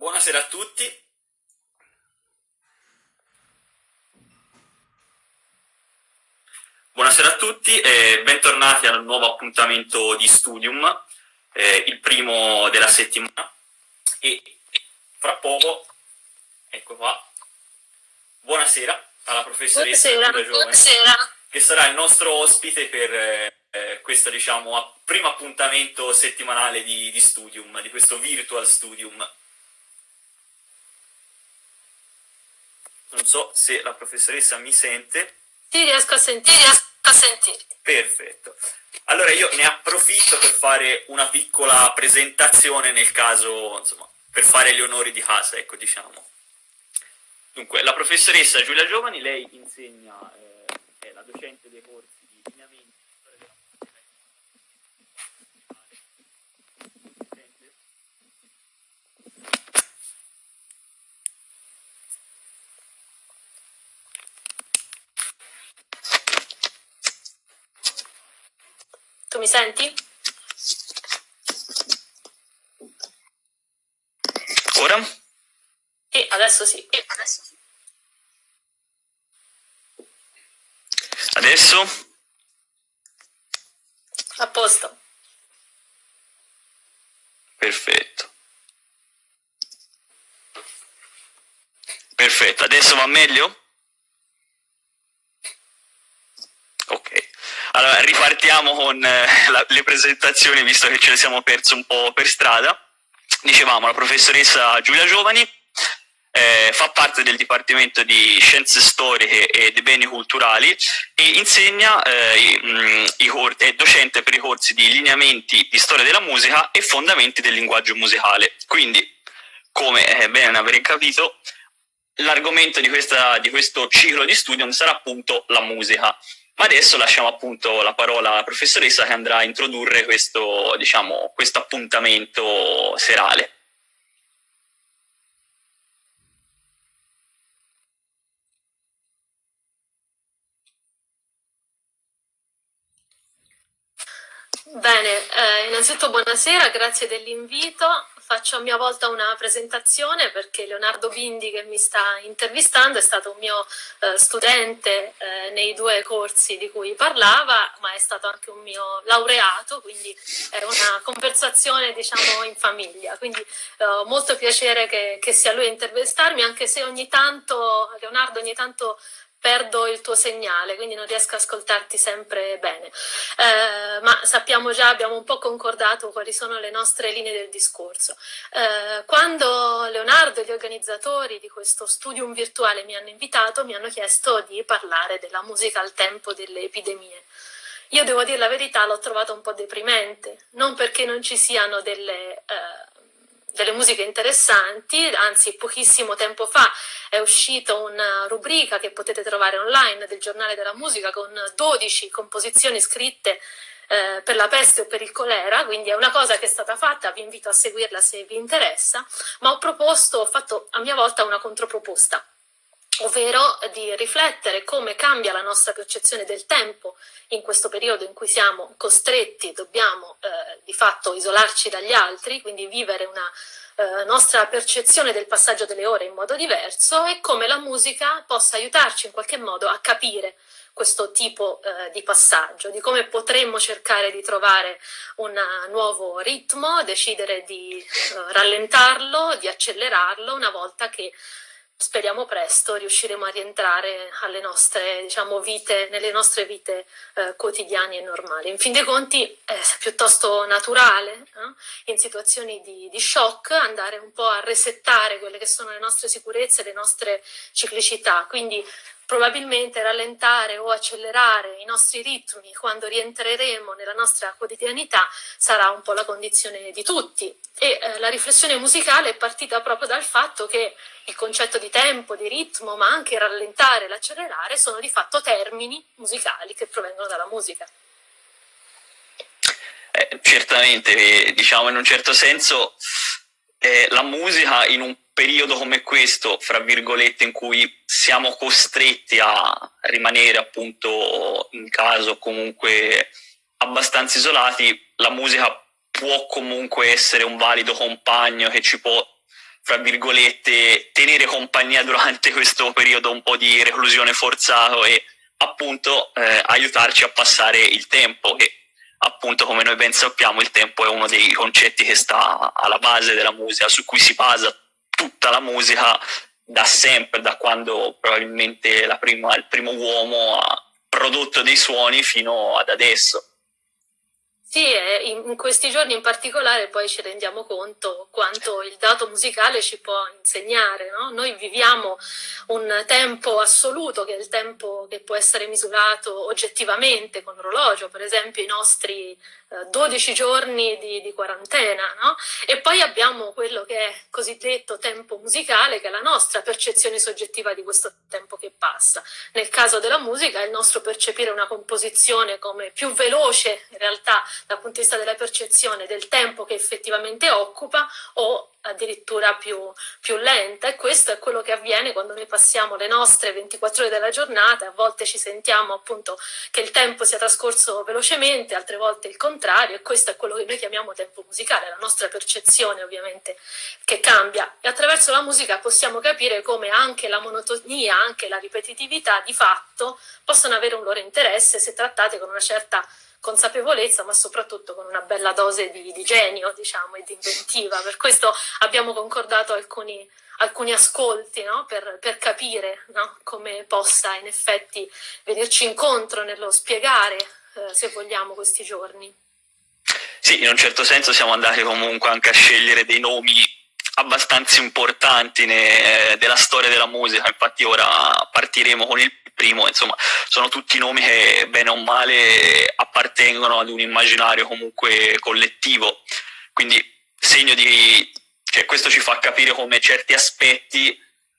Buonasera a tutti. Buonasera a tutti e bentornati al nuovo appuntamento di Studium, eh, il primo della settimana. E fra poco, ecco qua, buonasera alla professoressa buonasera, buonasera. che sarà il nostro ospite per eh, questo diciamo, primo appuntamento settimanale di, di Studium, di questo virtual Studium. Non so se la professoressa mi sente. Sì, riesco a sentire, riesco a sentire. Perfetto. Allora io ne approfitto per fare una piccola presentazione nel caso, insomma, per fare gli onori di casa, ecco, diciamo. Dunque, la professoressa Giulia Giovani, lei insegna, eh, è la docente dei corsi di lineamenti Tu mi senti? Ora? Sì, adesso sì. Adesso sì. Adesso? A posto. Perfetto. Perfetto, adesso va meglio? Ok. Allora, ripartiamo con eh, la, le presentazioni, visto che ce le siamo perse un po' per strada. Dicevamo, la professoressa Giulia Giovani eh, fa parte del Dipartimento di Scienze Storiche e dei Beni Culturali e insegna, eh, i, mh, i è docente per i corsi di lineamenti di storia della musica e fondamenti del linguaggio musicale. Quindi, come è bene aver capito, l'argomento di, di questo ciclo di studio sarà appunto la musica. Ma adesso lasciamo appunto la parola alla professoressa che andrà a introdurre questo, diciamo, questo appuntamento serale. Bene, eh, innanzitutto buonasera, grazie dell'invito. Faccio a mia volta una presentazione perché Leonardo Bindi che mi sta intervistando è stato un mio eh, studente eh, nei due corsi di cui parlava, ma è stato anche un mio laureato, quindi è una conversazione diciamo in famiglia. Quindi ho molto piacere che, che sia lui a intervistarmi, anche se ogni tanto, Leonardo ogni tanto perdo il tuo segnale, quindi non riesco ad ascoltarti sempre bene. Eh, ma sappiamo già, abbiamo un po' concordato quali sono le nostre linee del discorso. Eh, quando Leonardo e gli organizzatori di questo studium virtuale mi hanno invitato, mi hanno chiesto di parlare della musica al tempo delle epidemie. Io devo dire la verità, l'ho trovata un po' deprimente, non perché non ci siano delle... Eh, delle musiche interessanti, anzi pochissimo tempo fa è uscita una rubrica che potete trovare online del giornale della musica con 12 composizioni scritte eh, per la peste o per il colera, quindi è una cosa che è stata fatta, vi invito a seguirla se vi interessa, ma ho proposto, ho fatto a mia volta una controproposta ovvero di riflettere come cambia la nostra percezione del tempo in questo periodo in cui siamo costretti, dobbiamo eh, di fatto isolarci dagli altri, quindi vivere una eh, nostra percezione del passaggio delle ore in modo diverso e come la musica possa aiutarci in qualche modo a capire questo tipo eh, di passaggio, di come potremmo cercare di trovare un nuovo ritmo, decidere di eh, rallentarlo, di accelerarlo una volta che speriamo presto riusciremo a rientrare alle nostre diciamo, vite, nelle nostre vite eh, quotidiane e normali. In fin dei conti è piuttosto naturale eh, in situazioni di, di, shock andare un po' a resettare quelle che sono le nostre sicurezze, le nostre ciclicità, quindi probabilmente rallentare o accelerare i nostri ritmi quando rientreremo nella nostra quotidianità sarà un po' la condizione di tutti e eh, la riflessione musicale è partita proprio dal fatto che il concetto di tempo, di ritmo, ma anche rallentare e l'accelerare sono di fatto termini musicali che provengono dalla musica. Eh, certamente, eh, diciamo in un certo senso eh, la musica in un periodo come questo, fra virgolette, in cui siamo costretti a rimanere appunto in casa comunque abbastanza isolati, la musica può comunque essere un valido compagno che ci può fra virgolette, tenere compagnia durante questo periodo un po' di reclusione forzato e appunto eh, aiutarci a passare il tempo e appunto come noi ben sappiamo il tempo è uno dei concetti che sta alla base della musica, su cui si basa tutta la musica da sempre, da quando probabilmente prima, il primo uomo ha prodotto dei suoni fino ad adesso. Sì, in questi giorni in particolare poi ci rendiamo conto quanto il dato musicale ci può insegnare. No? Noi viviamo un tempo assoluto, che è il tempo che può essere misurato oggettivamente con orologio, per esempio i nostri 12 giorni di, di quarantena, no? E poi abbiamo quello che è cosiddetto tempo musicale, che è la nostra percezione soggettiva di questo tempo che passa. Nel caso della musica è il nostro percepire una composizione come più veloce, in realtà dal punto di vista della percezione del tempo che effettivamente occupa o addirittura più, più, lenta. E questo è quello che avviene quando noi passiamo le nostre 24 ore della giornata, a volte ci sentiamo appunto che il tempo sia trascorso velocemente, altre volte il contrario. E questo è quello che noi chiamiamo tempo musicale, la nostra percezione ovviamente che cambia. E attraverso la musica possiamo capire come anche la monotonia, anche la ripetitività di fatto possono avere un loro interesse se trattate con una certa consapevolezza, ma soprattutto con una bella dose di, di genio, diciamo, e di inventiva. Per questo abbiamo concordato alcuni, alcuni ascolti no? per, per, capire no? come possa in effetti venirci incontro nello spiegare, eh, se vogliamo, questi giorni. Sì, in un certo senso siamo andati comunque anche a scegliere dei nomi abbastanza importanti ne, eh, della storia della musica, infatti ora partiremo con il primo, insomma, sono tutti nomi che bene o male appartengono ad un immaginario comunque collettivo, quindi segno di, cioè questo ci fa capire come certi aspetti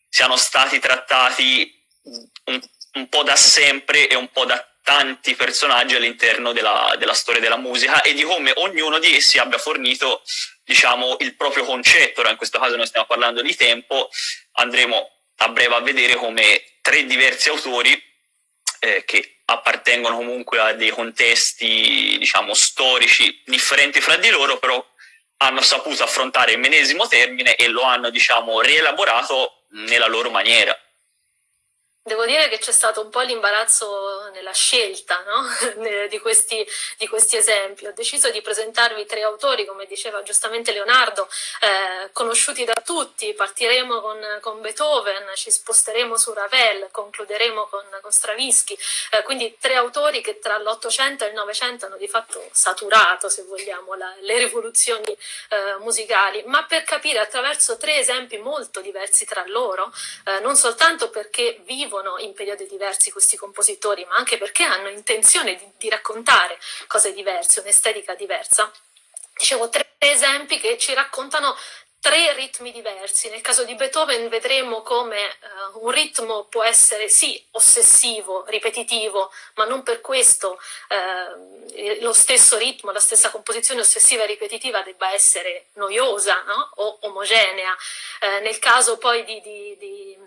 siano stati trattati un, un po' da sempre e un po' da tanti personaggi all'interno della, della, storia della musica e di come ognuno di essi abbia fornito diciamo, il proprio concetto. Ora in questo caso noi stiamo parlando di tempo, andremo a breve a vedere come tre diversi autori eh, che appartengono comunque a dei contesti, diciamo, storici differenti fra di loro, però hanno saputo affrontare il medesimo termine e lo hanno, diciamo, rielaborato nella loro maniera. Devo dire che c'è stato un po' l'imbarazzo nella scelta no? di, questi, di, questi, esempi. Ho deciso di presentarvi tre autori, come diceva giustamente Leonardo, eh, conosciuti da tutti. Partiremo con, con, Beethoven, ci sposteremo su Ravel, concluderemo con, con Stravinsky. Eh, quindi tre autori che tra l'Ottocento e il Novecento hanno di fatto saturato, se vogliamo, la, le rivoluzioni eh, musicali, ma per capire attraverso tre esempi molto diversi tra loro, eh, non soltanto perché vivono vivono in periodi diversi questi compositori, ma anche perché hanno intenzione di, di raccontare cose diverse, un'estetica diversa. Dicevo tre esempi che ci raccontano tre ritmi diversi. Nel caso di Beethoven vedremo come uh, un ritmo può essere sì ossessivo, ripetitivo, ma non per questo uh, lo stesso ritmo, la stessa composizione ossessiva e ripetitiva debba essere noiosa no? o omogenea. Uh, nel caso poi di, di, di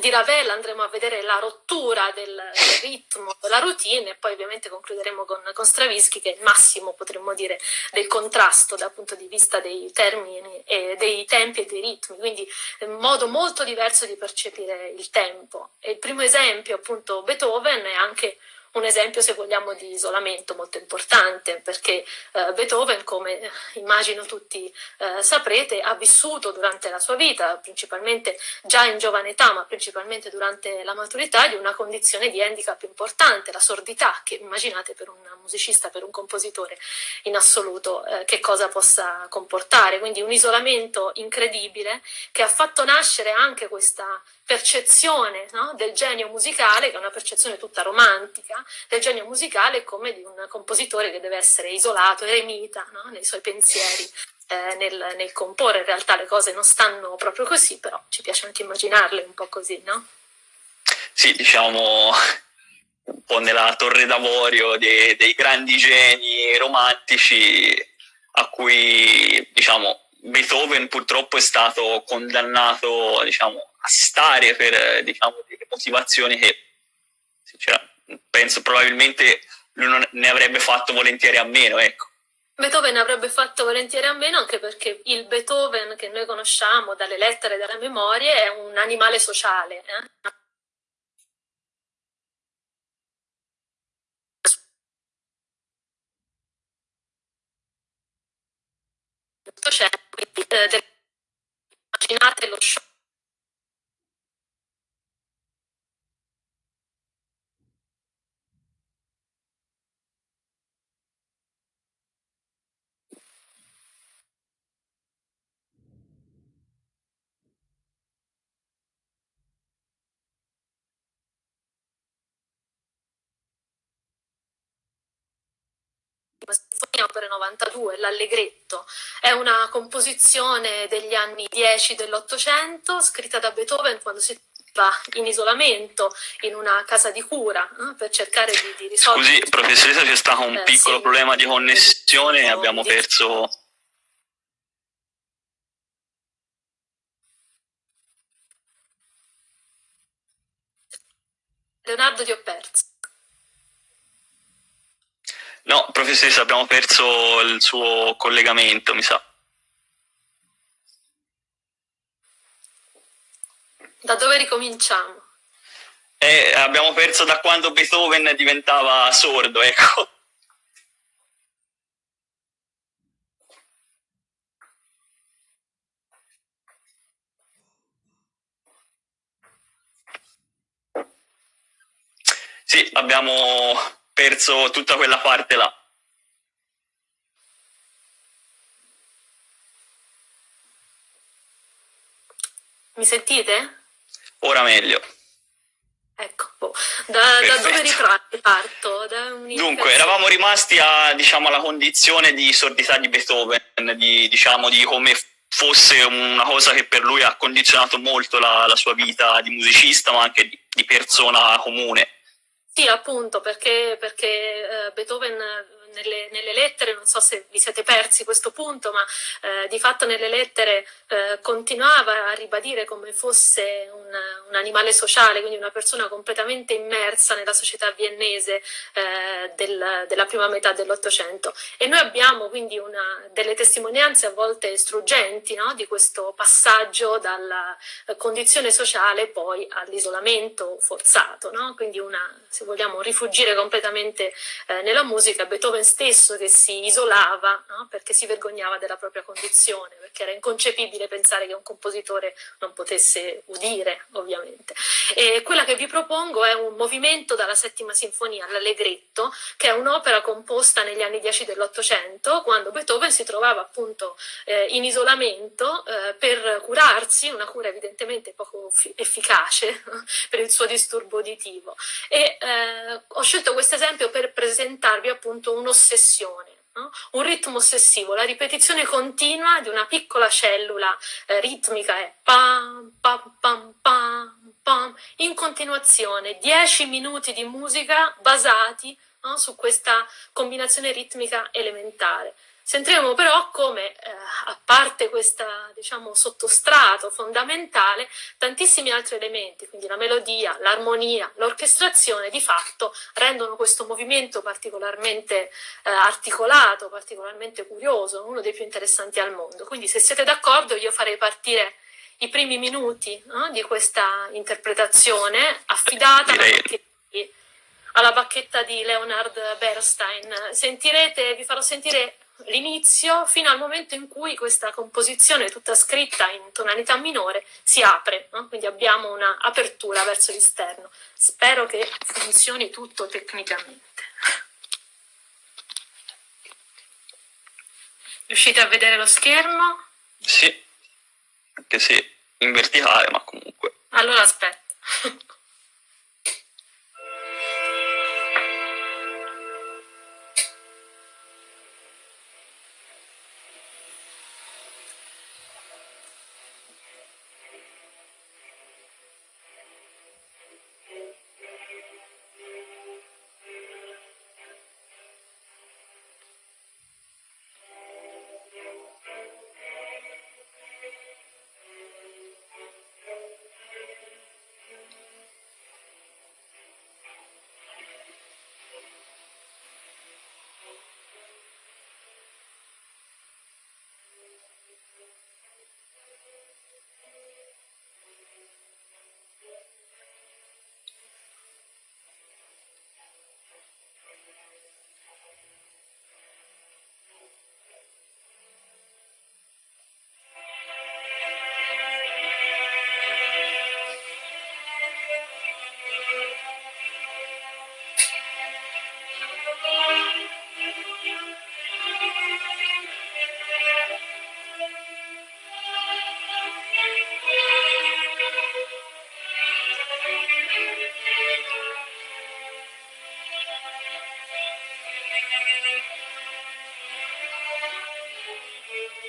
di Ravel andremo a vedere la rottura del, del, ritmo, della routine e poi ovviamente concluderemo con, con Stravinsky che è il massimo, potremmo dire, del contrasto dal punto di vista dei termini, e dei tempi e dei ritmi, quindi un modo molto diverso di percepire il tempo. E il primo esempio, appunto, Beethoven è anche un esempio, se vogliamo, di isolamento molto importante, perché eh, Beethoven, come immagino tutti eh, saprete, ha vissuto durante la sua vita, principalmente già in giovane età, ma principalmente durante la maturità, di una condizione di handicap importante, la sordità, che immaginate per un musicista, per un compositore in assoluto, eh, che cosa possa comportare. Quindi un isolamento incredibile che ha fatto nascere anche questa percezione no, del genio musicale, che è una percezione tutta romantica, del genio musicale come di un compositore che deve essere isolato, eremita no, nei suoi pensieri. Eh, nel, nel, comporre in realtà le cose non stanno proprio così, però ci piace anche immaginarle un po' così, no? Sì, diciamo un po' nella torre d'avorio dei, dei grandi geni romantici a cui, diciamo, Beethoven purtroppo è stato condannato diciamo, stare per diciamo, delle motivazioni che penso probabilmente lui non ne avrebbe fatto volentieri a meno. Ecco. Beethoven avrebbe fatto volentieri a meno anche perché il Beethoven che noi conosciamo dalle lettere e dalle memorie è un animale sociale. Eh? eh, immaginate lo show Opera 92, l'Allegretto, è una composizione degli anni 10 dell'Ottocento, scritta da Beethoven quando si va in isolamento in una casa di cura eh, per cercare di, di risolvere... Scusi, professoressa, c'è stato un eh, piccolo sì, problema di connessione e abbiamo perso... Leonardo ti ho perso. No, professoressa, abbiamo perso il suo collegamento, mi sa. Da dove ricominciamo? Eh, abbiamo perso da quando Beethoven diventava sordo, ecco. Sì, abbiamo perso tutta quella parte là. Mi sentite? Ora meglio. Ecco, boh. da, da, dove riparto? Da Dunque, eravamo rimasti a, diciamo, alla condizione di sordità di Beethoven, di, diciamo, di come fosse una cosa che per lui ha condizionato molto la, la sua vita di musicista, ma anche di, di persona comune. Sì, appunto, perché, perché eh, Beethoven nelle, nelle, lettere, non so se vi siete persi questo punto, ma eh, di fatto nelle lettere eh, continuava a ribadire come fosse un, un, animale sociale, quindi una persona completamente immersa nella società viennese eh, del, della prima metà dell'Ottocento. E noi abbiamo quindi una, delle testimonianze a volte struggenti no? di questo passaggio dalla condizione sociale poi all'isolamento forzato, no? quindi una, se vogliamo rifugire completamente eh, nella musica, Beethoven stesso che si isolava no? perché si vergognava della propria condizione, perché era inconcepibile pensare che un compositore non potesse udire, ovviamente. E quella che vi propongo è un movimento dalla settima sinfonia, l'Allegretto, che è un'opera composta negli anni 10 dell'Ottocento, quando Beethoven si trovava appunto eh, in isolamento eh, per curarsi, una cura evidentemente poco efficace per il suo disturbo uditivo. E eh, ho scelto questo esempio per presentarvi appunto uno un'ossessione. No? Un ritmo ossessivo, la ripetizione continua di una piccola cellula eh, ritmica è pam, pam, pam, pam, pam, in continuazione, 10 minuti di musica basati no? su questa combinazione ritmica elementare. Sentiremo però come, eh, a parte questo diciamo, sottostrato fondamentale, tantissimi altri elementi, quindi la melodia, l'armonia, l'orchestrazione, di fatto rendono questo movimento particolarmente eh, articolato, particolarmente curioso, uno dei più interessanti al mondo. Quindi se siete d'accordo io farei partire i primi minuti no, di questa interpretazione affidata alla bacchetta, di, alla bacchetta di Leonard Bernstein. Sentirete, vi farò sentire l'inizio fino al momento in cui questa composizione tutta scritta in tonalità minore si apre, no? quindi abbiamo un'apertura verso l'esterno. Spero che funzioni tutto tecnicamente. Riuscite a vedere lo schermo? Sì, anche se in verticale, ma comunque. Allora aspetta.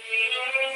Thank you.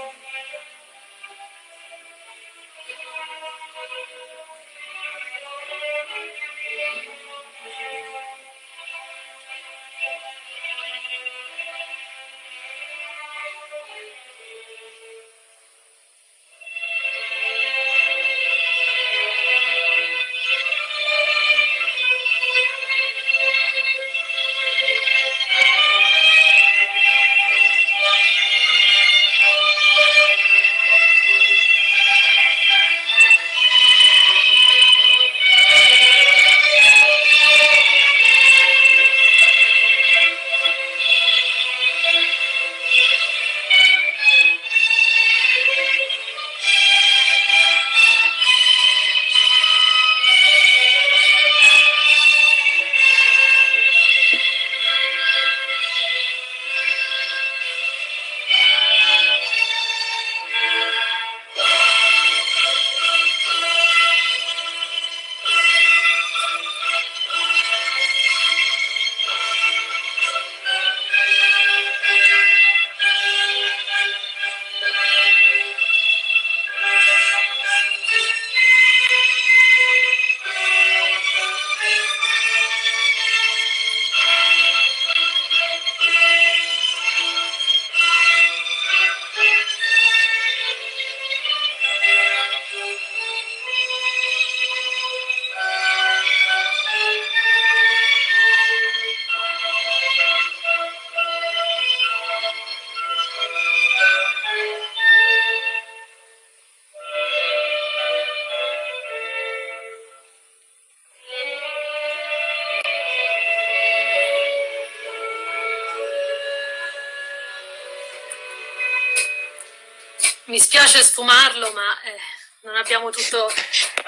Mi spiace sfumarlo, ma eh, non abbiamo tutto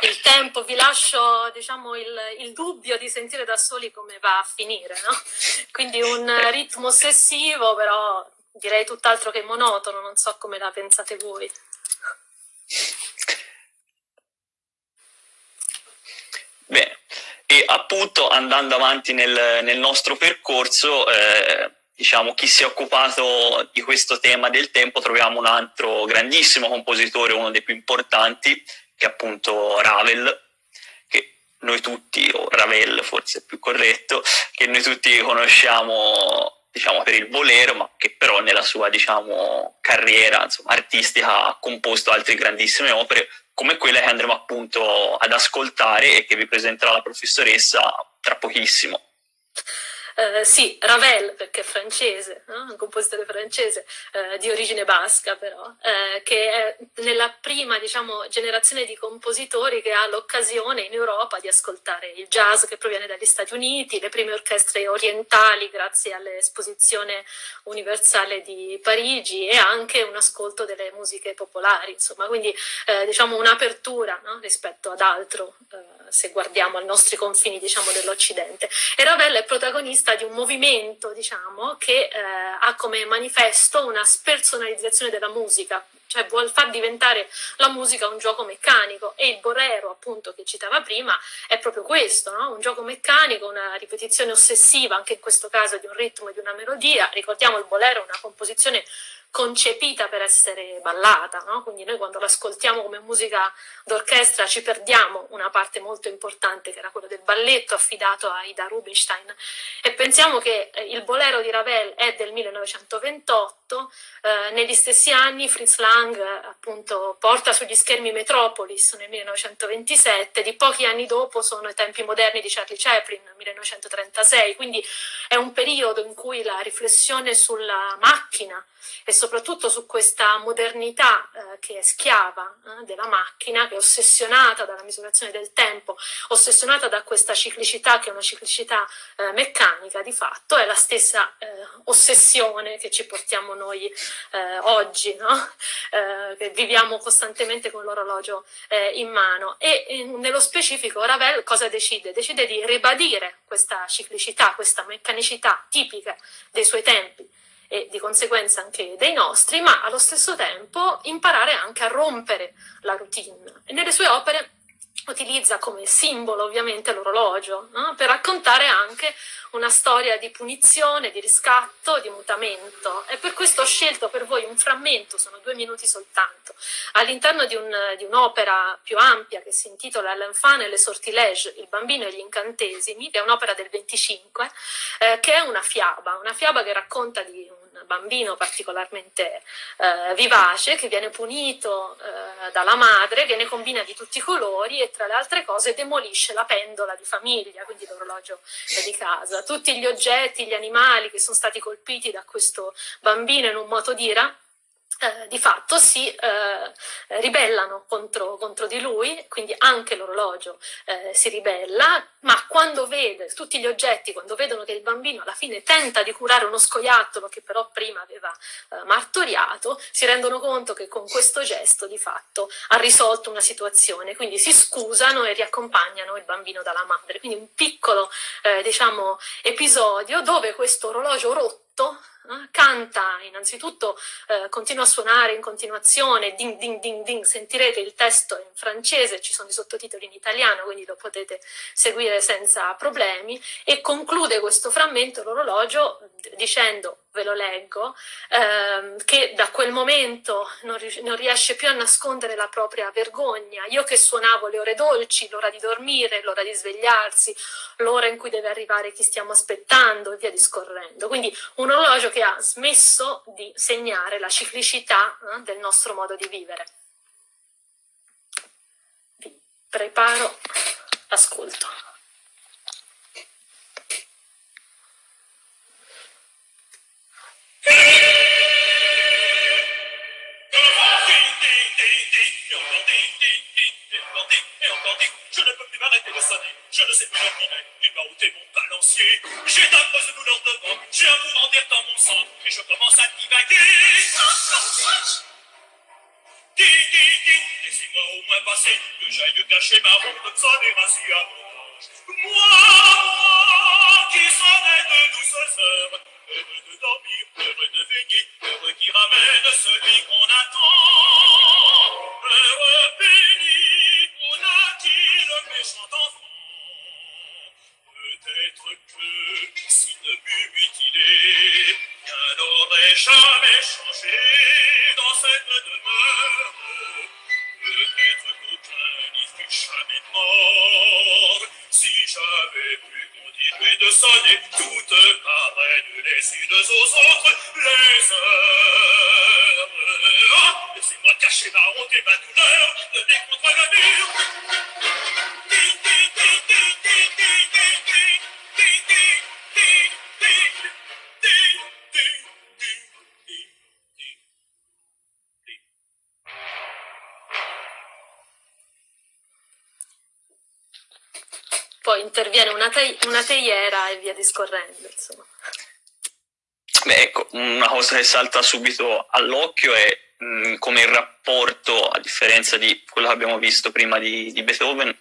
il tempo. Vi lascio diciamo, il, il, dubbio di sentire da soli come va a finire. No? Quindi un ritmo ossessivo, però direi tutt'altro che monotono, non so come la pensate voi. Bene, e appunto andando avanti nel, nel nostro percorso, eh, diciamo, chi si è occupato di questo tema del tempo, troviamo un altro grandissimo compositore, uno dei più importanti, che è appunto Ravel, che noi tutti, o Ravel forse è più corretto, che noi tutti conosciamo diciamo, per il bolero, ma che però nella sua diciamo, carriera insomma, artistica ha composto altre grandissime opere, come quelle che andremo appunto ad ascoltare e che vi presenterà la professoressa tra pochissimo. Eh, sì, Ravel, perché è francese, no? un compositore francese eh, di origine basca però, eh, che è nella prima diciamo, generazione di compositori che ha l'occasione in Europa di ascoltare il jazz che proviene dagli Stati Uniti, le prime orchestre orientali grazie all'esposizione universale di Parigi e anche un ascolto delle musiche popolari, insomma, quindi eh, diciamo un'apertura no? rispetto ad altro eh, se guardiamo ai nostri confini diciamo, dell'Occidente. E Ravel è protagonista di un movimento diciamo, che eh, ha come manifesto una spersonalizzazione della musica, cioè vuol far diventare la musica un gioco meccanico e il Borero appunto che citava prima è proprio questo, no? un gioco meccanico, una ripetizione ossessiva anche in questo caso di un ritmo e di una melodia, ricordiamo il Bolero è una composizione concepita per essere ballata, no? quindi noi quando l'ascoltiamo come musica d'orchestra ci perdiamo una parte molto importante che era quella del balletto affidato a Ida Rubinstein e pensiamo che eh, il bolero di Ravel è del 1928, eh, negli stessi anni Fritz Lang appunto porta sugli schermi Metropolis nel 1927, di pochi anni dopo sono i tempi moderni di Charlie Chaplin nel 1936, quindi è un periodo in cui la riflessione sulla macchina e soprattutto su questa modernità eh, che è schiava eh, della macchina, che è ossessionata dalla misurazione del tempo, ossessionata da questa ciclicità che è una ciclicità eh, meccanica di fatto, è la stessa eh, ossessione che ci portiamo noi eh, oggi, no? Eh, che viviamo costantemente con l'orologio in mano. E nello specifico Ravel cosa decide? Decide di ribadire questa ciclicità, questa meccanicità tipica dei suoi tempi e di conseguenza anche dei nostri, ma allo stesso tempo imparare anche a rompere la routine. E nelle sue opere utilizza come simbolo ovviamente l'orologio, no? per raccontare anche una storia di punizione, di riscatto, di mutamento e per questo ho scelto per voi un frammento, sono due minuti soltanto, all'interno di, un, di un'opera più ampia che si intitola L'enfant et le sortilèges, il bambino e gli incantesimi, che è un'opera del 25, eh, che è una fiaba, una fiaba che racconta di un bambino particolarmente eh, vivace che viene punito eh, dalla madre, che ne combina di tutti i colori e tra le altre cose demolisce la pendola di famiglia, quindi l'orologio di casa. Tutti gli oggetti, gli animali che sono stati colpiti da questo bambino in un moto d'ira eh, di fatto si eh, ribellano contro, contro, di lui, quindi anche l'orologio eh, si ribella, ma quando vede tutti gli oggetti, quando vedono che il bambino alla fine tenta di curare uno scoiattolo che però prima aveva eh, martoriato, si rendono conto che con questo gesto di fatto ha risolto una situazione, quindi si scusano e riaccompagnano il bambino dalla madre. Quindi un piccolo eh, diciamo, episodio dove questo orologio rotto eh, canta innanzitutto, eh, continua a suonare in continuazione, ding ding ding ding, sentirete il testo in francese, ci sono i sottotitoli in italiano, quindi lo potete seguire senza problemi, e conclude questo frammento l'orologio dicendo ve lo leggo, ehm, che da quel momento non, non, riesce più a nascondere la propria vergogna. Io che suonavo le ore dolci, l'ora di dormire, l'ora di svegliarsi, l'ora in cui deve arrivare chi stiamo aspettando e via discorrendo. Quindi un orologio che ha smesso di segnare la ciclicità eh, del nostro modo di vivere. Vi preparo l'ascolto. Je ne peux plus m'arrêter de sonner, je ne sais plus dormir, il m'a ôté mon balancier. J'ai d'affreuses douleurs devant, j'ai un mouvement d'air dans mon sang, et je commence à divaguer. laissez-moi au moins passer, que j'aille cacher ma route, sonner à Moi, qui serai de douces heures, heureux de dormir, heureux de veiller, heureux qui ramène celui qu'on attend, heureux béni, qu'on a-t-il le méchant enfant? Peut-être que si ne m'eût mutilé, rien n'aurait jamais changé teiera e via discorrendo, insomma. Beh, ecco, una cosa che salta subito all'occhio è mh, come il rapporto, a differenza di quello che abbiamo visto prima di, di Beethoven,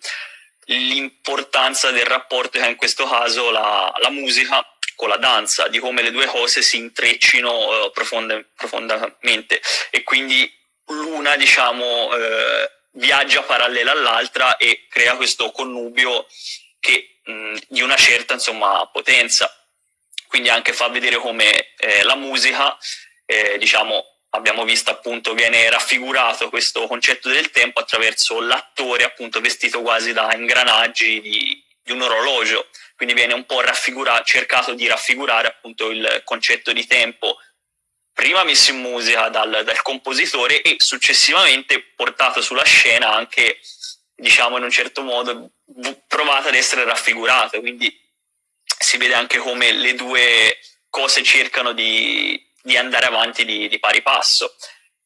l'importanza del rapporto che ha in questo caso la, la musica con la danza, di come le due cose si intreccino eh, profonde- profondamente e quindi l'una, diciamo, eh, viaggia parallela all'altra e crea questo connubio che, mh, di una certa insomma, potenza. Quindi anche fa vedere come eh, la musica, eh, diciamo, abbiamo visto appunto, viene raffigurato questo concetto del tempo attraverso l'attore appunto vestito quasi da ingranaggi di, di un orologio, quindi viene un po' cercato di raffigurare appunto il concetto di tempo prima messo in musica dal, dal compositore e successivamente portato sulla scena anche, diciamo in un certo modo, provato ad essere raffigurato, quindi si vede anche come le due cose cercano di, di andare avanti di, di, pari passo.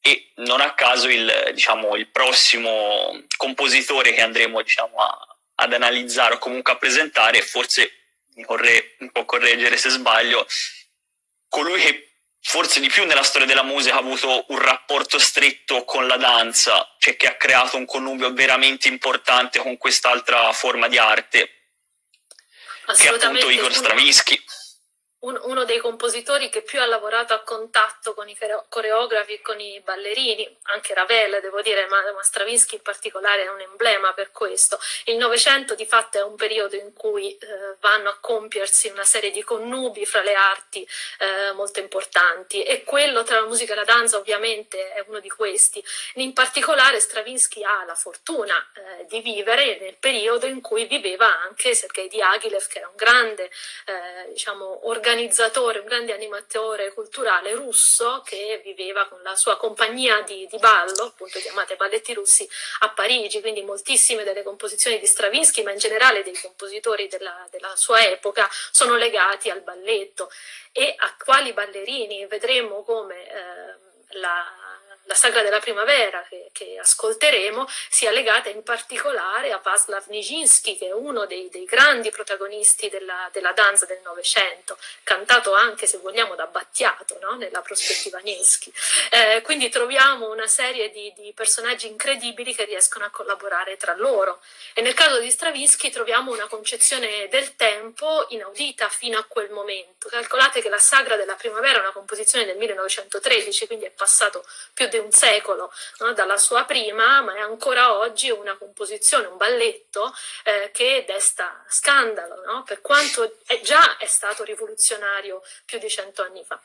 E non a caso il, diciamo, il prossimo compositore che andremo diciamo, a, ad analizzare o comunque a presentare, forse mi, corre, mi può correggere se sbaglio, colui che forse di più nella storia della musica ha avuto un rapporto stretto con la danza, cioè che ha creato un connubio veramente importante con quest'altra forma di arte, che è appunto Igor Stravinsky uno dei compositori che più ha lavorato a contatto con i coreografi e con i ballerini, anche Ravel devo dire, ma, Stravinsky in particolare è un emblema per questo. Il Novecento di fatto è un periodo in cui eh, vanno a compiersi una serie di connubi fra le arti eh, molto importanti e quello tra la musica e la danza ovviamente è uno di questi. In particolare Stravinsky ha la fortuna eh, di vivere nel periodo in cui viveva anche Sergei Diaghilev che era un grande eh, diciamo, organizzatore organizzatore, un grande animatore culturale russo che viveva con la sua compagnia di, di ballo, appunto chiamate Balletti Russi, a Parigi, quindi moltissime delle composizioni di Stravinsky, ma in generale dei compositori della, della sua epoca, sono legati al balletto. E a quali ballerini vedremo come eh, la la sagra della primavera che, che, ascolteremo sia legata in particolare a Václav Nijinsky che è uno dei, dei grandi protagonisti della, della danza del Novecento, cantato anche se vogliamo da Battiato no? nella prospettiva Nieschi. Eh, quindi troviamo una serie di, di, personaggi incredibili che riescono a collaborare tra loro e nel caso di Stravinsky troviamo una concezione del tempo inaudita fino a quel momento. Calcolate che la sagra della primavera è una composizione del 1913, quindi è passato più di un secolo no? dalla sua prima, ma è ancora oggi una composizione, un balletto eh, che desta scandalo, no? per quanto è già è stato rivoluzionario più di cento anni fa.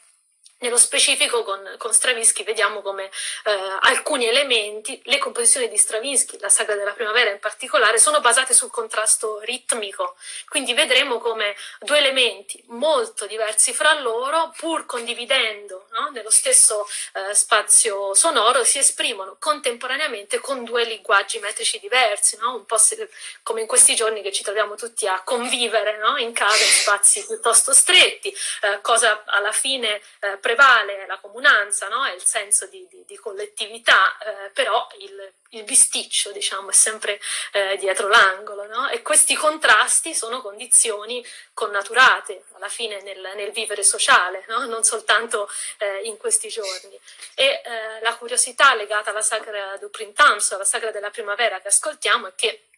Nello specifico con, con Stravinsky vediamo come eh, alcuni elementi, le composizioni di Stravinsky, la saga della primavera in particolare, sono basate sul contrasto ritmico, quindi vedremo come due elementi molto diversi fra loro, pur condividendo no, nello stesso eh, spazio sonoro, si esprimono contemporaneamente con due linguaggi metrici diversi, no? un po' se, come in questi giorni che ci troviamo tutti a convivere no? in casa in spazi piuttosto stretti, eh, cosa alla fine eh, prevale la comunanza, no? è il senso di, di, di collettività, eh, però il, il, bisticcio diciamo, è sempre eh, dietro l'angolo no? e questi contrasti sono condizioni connaturate alla fine nel, nel vivere sociale, no? non soltanto eh, in questi giorni. E eh, la curiosità legata alla Sacra du Printemps, alla Sacra della Primavera che ascoltiamo è che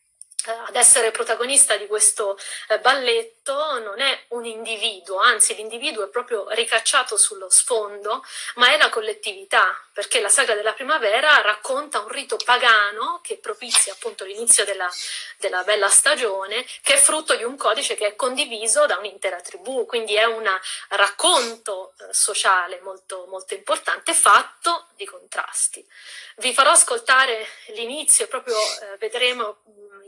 ad essere protagonista di questo eh, balletto non è un individuo, anzi l'individuo è proprio ricacciato sullo sfondo, ma è la collettività, perché la saga della primavera racconta un rito pagano che propizia appunto l'inizio della, della bella stagione, che è frutto di un codice che è condiviso da un'intera tribù, quindi è un racconto eh, sociale molto, molto importante, fatto di contrasti. Vi farò ascoltare l'inizio, proprio eh, vedremo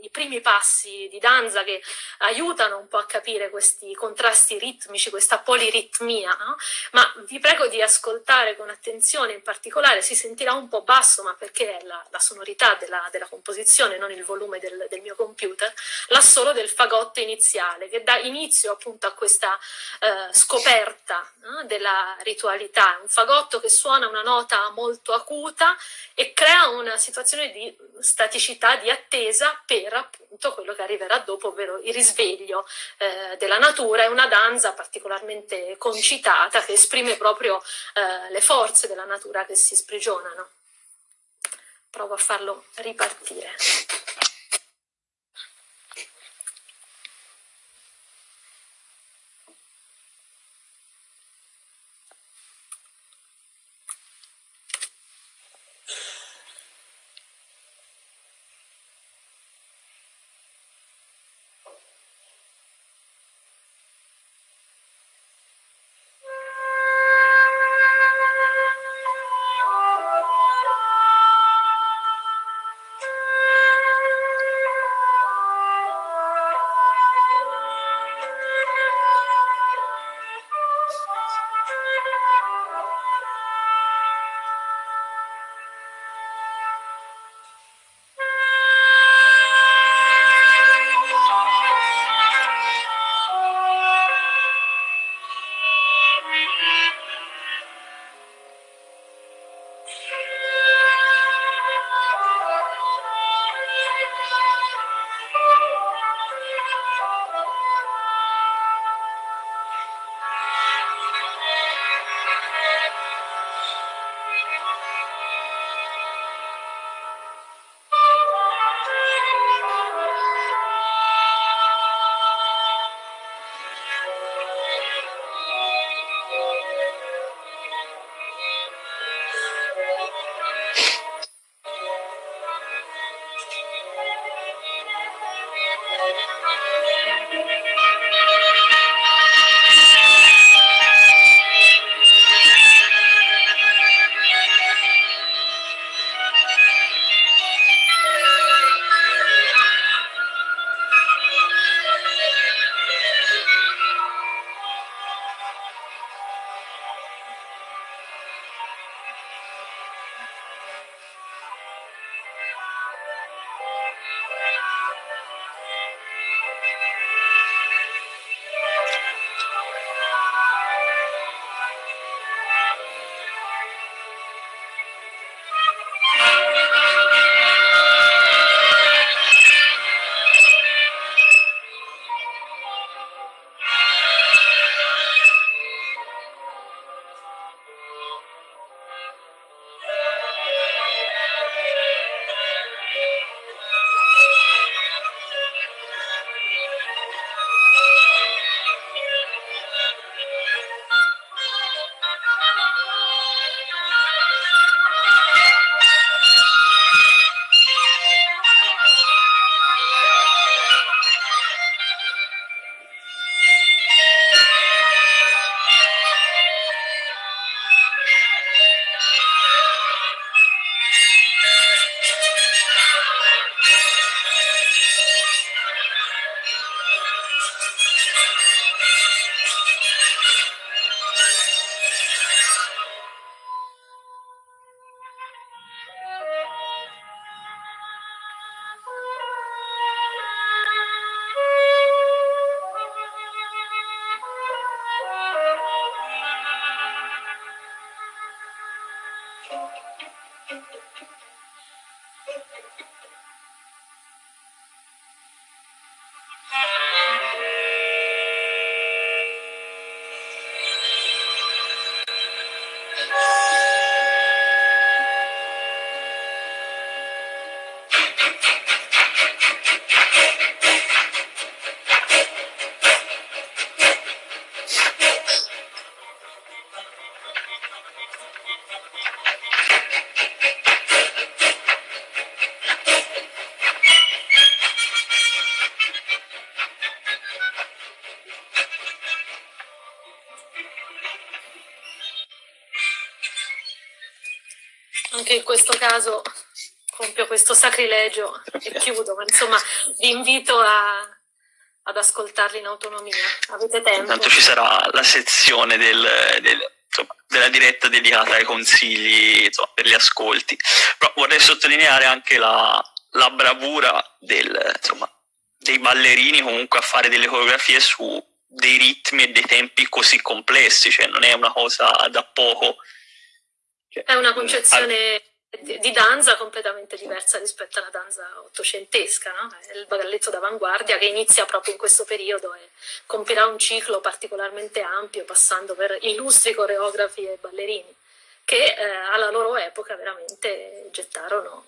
i primi passi di danza che aiutano un po' a capire questi contrasti ritmici, questa poliritmia, no? ma vi prego di ascoltare con attenzione in particolare, si sentirà un po' basso ma perché è la, la sonorità della, della, composizione, non il volume del, del, mio computer, l'assolo del fagotto iniziale che dà inizio appunto a questa eh, scoperta no? della ritualità, un fagotto che suona una nota molto acuta e crea una situazione di staticità, di attesa per per appunto quello che arriverà dopo, ovvero il risveglio eh, della natura, è una danza particolarmente concitata che esprime proprio eh, le forze della natura che si sprigionano. Provo a farlo ripartire. Anche in questo caso compio questo sacrilegio e chiudo, ma insomma vi invito a, ad ascoltarli in autonomia. Avete tempo? Intanto ci sarà la sezione del, del, insomma, della diretta dedicata ai consigli insomma, per gli ascolti. Però vorrei sottolineare anche la, la bravura del, insomma, dei ballerini comunque a fare delle coreografie su dei ritmi e dei tempi così complessi, cioè non è una cosa da poco cioè, è una concezione di danza completamente diversa rispetto alla danza ottocentesca, no? Il balletto d'avanguardia che inizia proprio in questo periodo e compirà un ciclo particolarmente ampio, passando per illustri coreografi e ballerini, che eh, alla loro epoca veramente gettarono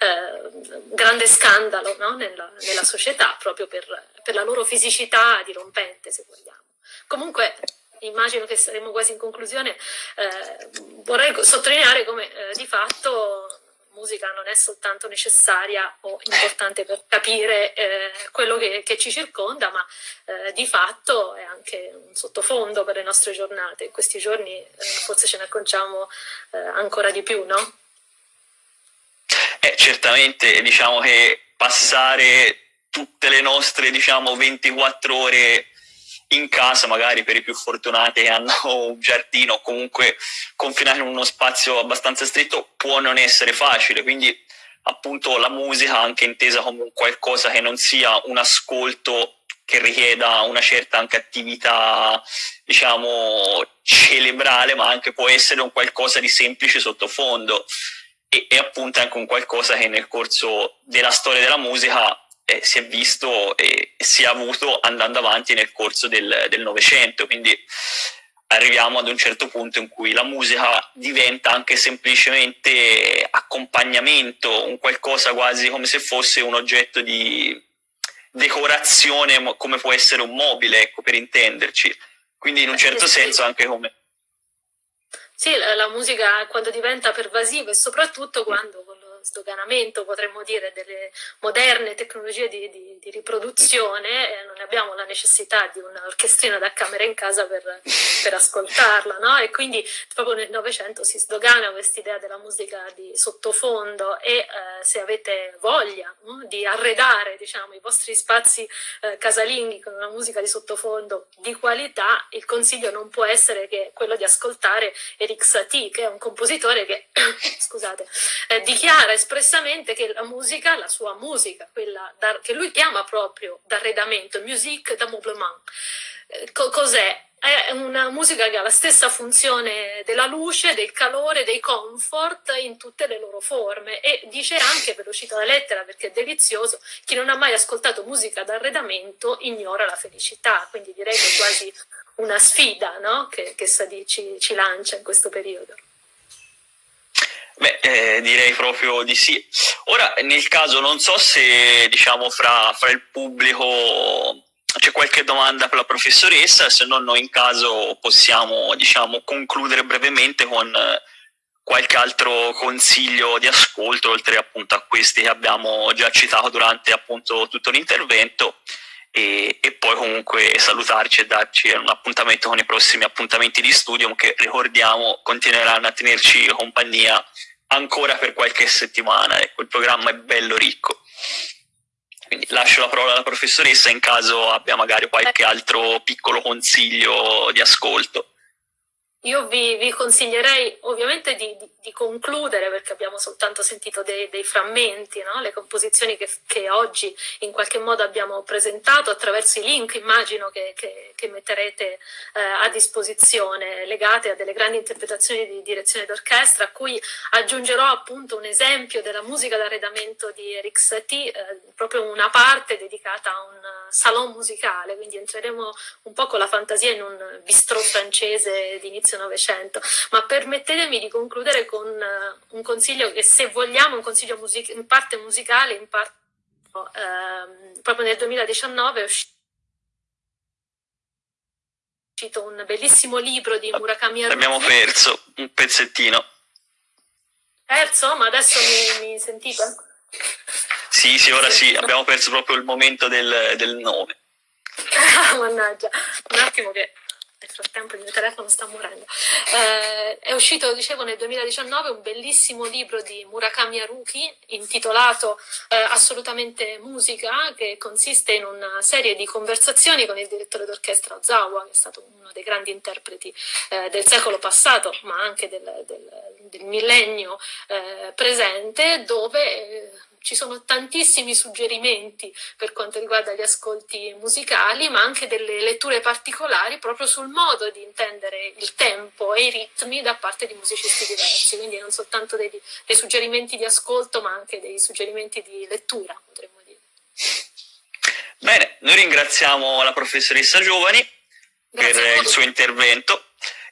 eh, grande scandalo no? nella, nella, società, proprio per, per la loro fisicità dirompente, se vogliamo. Comunque immagino che saremo quasi in conclusione, eh, vorrei sottolineare come eh, di fatto musica non è soltanto necessaria o importante per capire eh, quello che, che, ci circonda, ma eh, di fatto è anche un sottofondo per le nostre giornate. In questi giorni eh, forse ce ne acconciamo eh, ancora di più, no? Eh, certamente, diciamo che passare tutte le nostre diciamo, 24 ore in casa, magari per i più fortunati che hanno un giardino o comunque confinare in uno spazio abbastanza stretto, può non essere facile. Quindi appunto la musica anche intesa come qualcosa che non sia un ascolto che richieda una certa anche attività, diciamo, cerebrale, ma anche può essere un qualcosa di semplice sottofondo e, e appunto anche un qualcosa che nel corso della storia della musica eh, si è visto e si è avuto andando avanti nel corso del Novecento, quindi arriviamo ad un certo punto in cui la musica diventa anche semplicemente accompagnamento, un qualcosa quasi come se fosse un oggetto di decorazione, come può essere un mobile, ecco, per intenderci. Quindi in un certo senso anche come... Sì, la, la musica quando diventa pervasiva e soprattutto quando sdoganamento, potremmo dire, delle moderne tecnologie di, di, di riproduzione, eh, non abbiamo la necessità di un'orchestrina da camera in casa per, per ascoltarla, no? E quindi proprio nel Novecento si sdogana quest'idea della musica di sottofondo e eh, se avete voglia no? di arredare, diciamo, i vostri spazi eh, casalinghi con una musica di sottofondo di qualità, il consiglio non può essere che quello di ascoltare Eric Satie, che è un compositore che, scusate, eh, dichiara dichiara espressamente che la musica, la sua musica, quella da, che lui chiama proprio d'arredamento, musique d'ameublement, eh, co cos'è? È una musica che ha la stessa funzione della luce, del calore, dei comfort in tutte le loro forme e dice anche, ve lo cito la lettera perché è delizioso, chi non ha mai ascoltato musica d'arredamento ignora la felicità, quindi direi che è quasi una sfida no? che, che Sadi ci, ci lancia in questo periodo. Beh, eh, direi proprio di sì. Ora, nel caso, non so se diciamo fra, fra il pubblico c'è qualche domanda per la professoressa, se no noi in caso possiamo diciamo, concludere brevemente con qualche altro consiglio di ascolto, oltre appunto a questi che abbiamo già citato durante appunto tutto l'intervento. E, e, poi comunque salutarci e darci un appuntamento con i prossimi appuntamenti di studio che ricordiamo continueranno a tenerci compagnia ancora per qualche settimana, ecco, il programma è bello ricco. Quindi lascio la parola alla professoressa in caso abbia magari qualche altro piccolo consiglio di ascolto. Io vi, vi, consiglierei ovviamente di, di, di, concludere, perché abbiamo soltanto sentito dei, dei frammenti, no? le composizioni che, che, oggi in qualche modo abbiamo presentato attraverso i link, immagino che, che, che metterete eh, a disposizione, legate a delle grandi interpretazioni di direzione d'orchestra, a cui aggiungerò appunto un esempio della musica d'arredamento di Eric Satie, eh, proprio una parte dedicata a un salon musicale, quindi entreremo un po' con la fantasia in un bistrò francese di inizio inizio Novecento. Ma permettetemi di concludere con uh, un consiglio che se vogliamo, un consiglio in parte musicale, in parte uh, proprio nel 2019 è uscito un bellissimo libro di Murakami Haruki. Abbiamo perso un pezzettino. Perso? Ma adesso mi, mi sentite? Sì, sì, ora sì, abbiamo perso proprio il momento del, del nome. Ah, mannaggia, un attimo che nel frattempo il mio telefono sta morendo. Eh, è uscito, dicevo, nel 2019 un bellissimo libro di Murakami Haruki intitolato eh, Assolutamente Musica, che consiste in una serie di conversazioni con il direttore d'orchestra Ozawa, che è stato uno dei grandi interpreti eh, del secolo passato, ma anche del, del, del millennio eh, presente, dove eh, ci sono tantissimi suggerimenti per quanto riguarda gli ascolti musicali, ma anche delle letture particolari proprio sul modo di intendere il tempo e i ritmi da parte di musicisti diversi, quindi non soltanto dei, dei suggerimenti di ascolto, ma anche dei suggerimenti di lettura, potremmo dire. Bene, noi ringraziamo la professoressa Giovani Grazie per il suo intervento.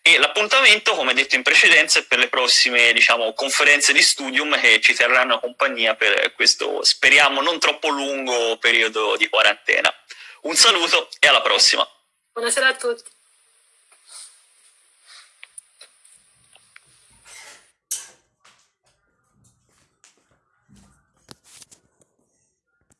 E l'appuntamento, come detto in precedenza, è per le prossime diciamo, conferenze di studium che ci terranno compagnia per questo, speriamo, non troppo lungo periodo di quarantena. Un saluto e alla prossima. Buonasera a tutti.